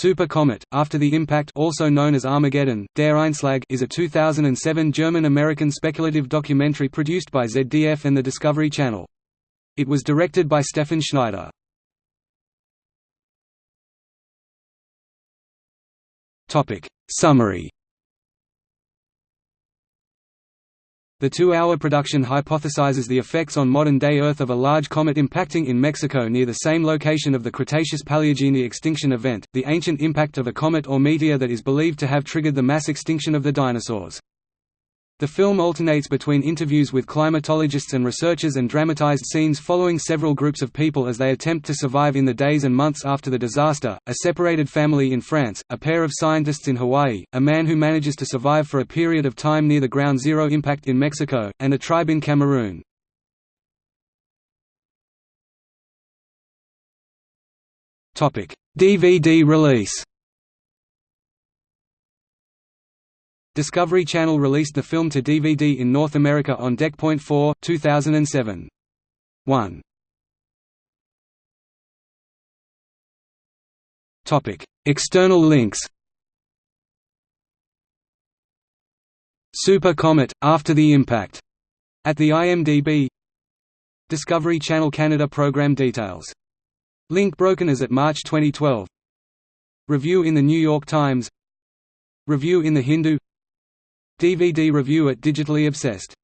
Super Comet, After the Impact also known as Armageddon, Der Einschlag is a 2007 German-American speculative documentary produced by ZDF and the Discovery Channel. It was directed by Stefan Schneider. Summary The two-hour production hypothesizes the effects on modern-day Earth of a large comet impacting in Mexico near the same location of the Cretaceous-Paleogene extinction event, the ancient impact of a comet or meteor that is believed to have triggered the mass extinction of the dinosaurs. The film alternates between interviews with climatologists and researchers and dramatized scenes following several groups of people as they attempt to survive in the days and months after the disaster, a separated family in France, a pair of scientists in Hawaii, a man who manages to survive for a period of time near the ground zero impact in Mexico, and a tribe in Cameroon. DVD release Discovery Channel released the film to DVD in North America on Deck.4, 4, 2007. 1. External links. Super Comet, After the Impact, at the IMDb Discovery Channel Canada program details. Link broken as at March 2012 Review in the New York Times. Review in the Hindu DVD review at Digitally Obsessed